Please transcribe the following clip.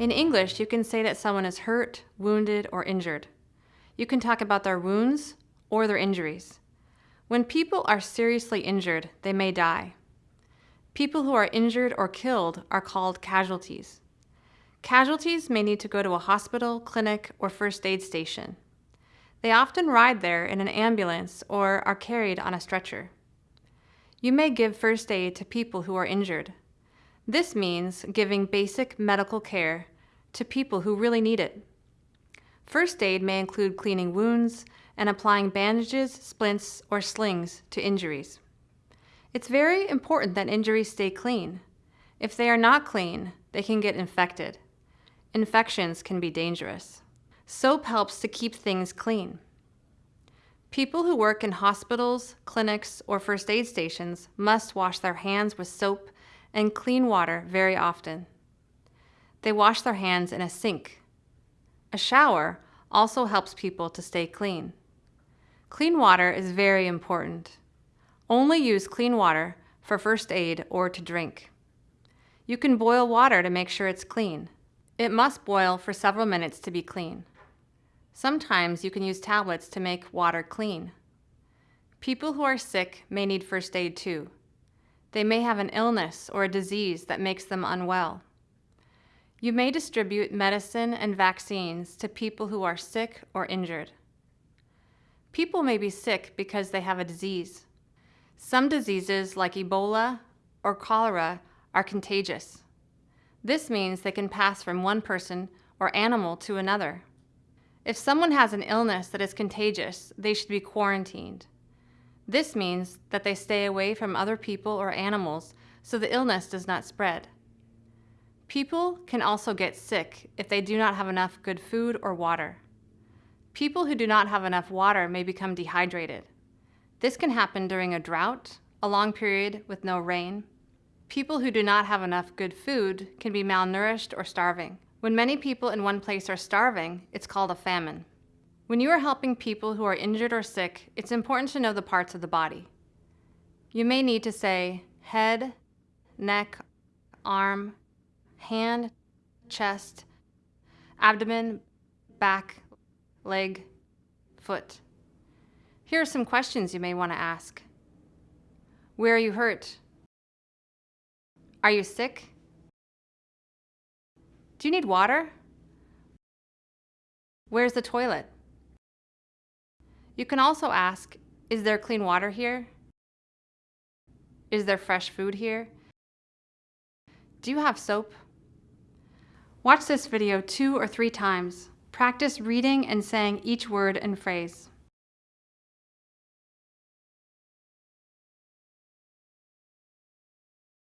In English, you can say that someone is hurt, wounded, or injured. You can talk about their wounds or their injuries. When people are seriously injured, they may die. People who are injured or killed are called casualties. Casualties may need to go to a hospital, clinic, or first aid station. They often ride there in an ambulance or are carried on a stretcher. You may give first aid to people who are injured. This means giving basic medical care to people who really need it. First aid may include cleaning wounds and applying bandages, splints, or slings to injuries. It's very important that injuries stay clean. If they are not clean, they can get infected. Infections can be dangerous. Soap helps to keep things clean. People who work in hospitals, clinics, or first aid stations must wash their hands with soap and clean water very often. They wash their hands in a sink. A shower also helps people to stay clean. Clean water is very important. Only use clean water for first aid or to drink. You can boil water to make sure it's clean. It must boil for several minutes to be clean. Sometimes you can use tablets to make water clean. People who are sick may need first aid too. They may have an illness or a disease that makes them unwell. You may distribute medicine and vaccines to people who are sick or injured. People may be sick because they have a disease. Some diseases like Ebola or cholera are contagious. This means they can pass from one person or animal to another. If someone has an illness that is contagious, they should be quarantined. This means that they stay away from other people or animals so the illness does not spread. People can also get sick if they do not have enough good food or water. People who do not have enough water may become dehydrated. This can happen during a drought, a long period with no rain. People who do not have enough good food can be malnourished or starving. When many people in one place are starving, it's called a famine. When you are helping people who are injured or sick, it's important to know the parts of the body. You may need to say head, neck, arm, hand, chest, abdomen, back, leg, foot. Here are some questions you may want to ask. Where are you hurt? Are you sick? Do you need water? Where's the toilet? You can also ask, is there clean water here? Is there fresh food here? Do you have soap? Watch this video two or three times. Practice reading and saying each word and phrase.